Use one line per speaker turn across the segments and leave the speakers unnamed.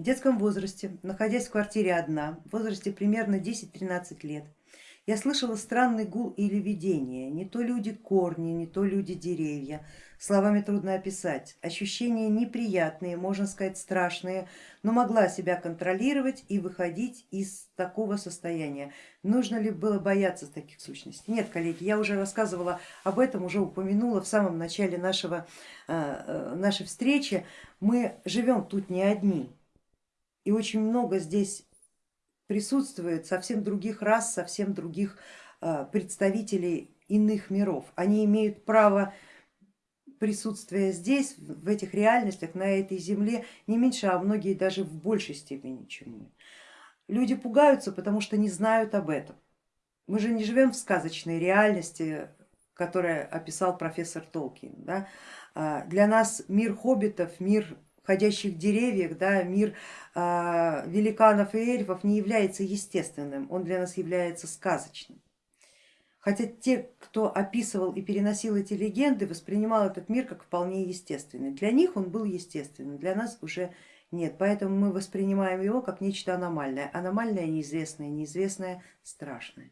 В детском возрасте, находясь в квартире одна, в возрасте примерно 10-13 лет, я слышала странный гул или видение, не то люди корни, не то люди деревья, словами трудно описать, ощущения неприятные, можно сказать страшные, но могла себя контролировать и выходить из такого состояния. Нужно ли было бояться таких сущностей? Нет, коллеги, я уже рассказывала об этом, уже упомянула в самом начале нашего, э, э, нашей встречи. Мы живем тут не одни и очень много здесь присутствует совсем других рас, совсем других э, представителей иных миров. Они имеют право присутствия здесь, в этих реальностях, на этой земле не меньше, а многие даже в большей степени, чем мы. Люди пугаются, потому что не знают об этом. Мы же не живем в сказочной реальности, которую описал профессор Толкин. Да? А, для нас мир хоббитов, мир ходящих деревьях, да, мир э, великанов и эльфов не является естественным, он для нас является сказочным. Хотя те, кто описывал и переносил эти легенды, воспринимал этот мир как вполне естественный. Для них он был естественным, для нас уже нет, поэтому мы воспринимаем его как нечто аномальное. Аномальное, неизвестное, неизвестное, страшное.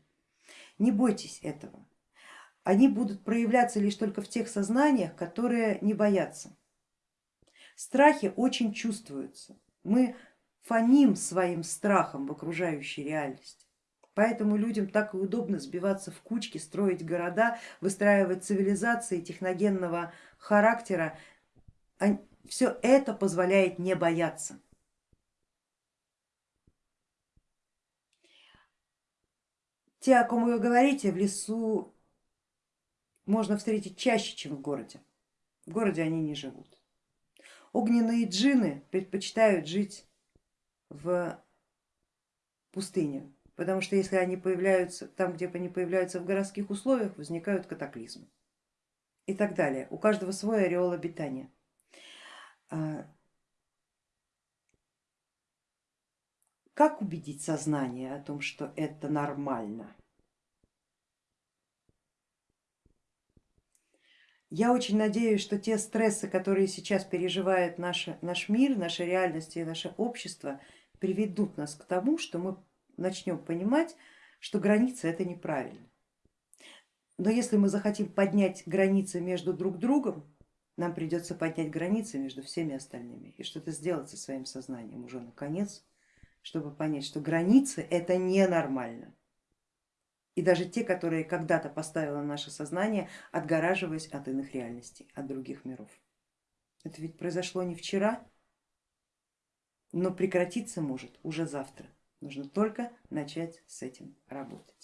Не бойтесь этого. Они будут проявляться лишь только в тех сознаниях, которые не боятся. Страхи очень чувствуются. Мы фоним своим страхом в окружающей реальности. Поэтому людям так и удобно сбиваться в кучки, строить города, выстраивать цивилизации техногенного характера. Все это позволяет не бояться. Те, о ком вы говорите, в лесу можно встретить чаще, чем в городе. В городе они не живут. Огненные джины предпочитают жить в пустыне, потому что если они появляются там, где они появляются в городских условиях, возникают катаклизмы и так далее. У каждого свой ореол обитания. А, как убедить сознание о том, что это нормально? Я очень надеюсь, что те стрессы, которые сейчас переживает наш, наш мир, наша реальность и наше общество, приведут нас к тому, что мы начнем понимать, что границы это неправильно. Но если мы захотим поднять границы между друг другом, нам придется поднять границы между всеми остальными и что-то сделать со своим сознанием уже наконец, чтобы понять, что границы это ненормально и даже те, которые когда-то поставило наше сознание, отгораживаясь от иных реальностей, от других миров. Это ведь произошло не вчера, но прекратиться может уже завтра. Нужно только начать с этим работать.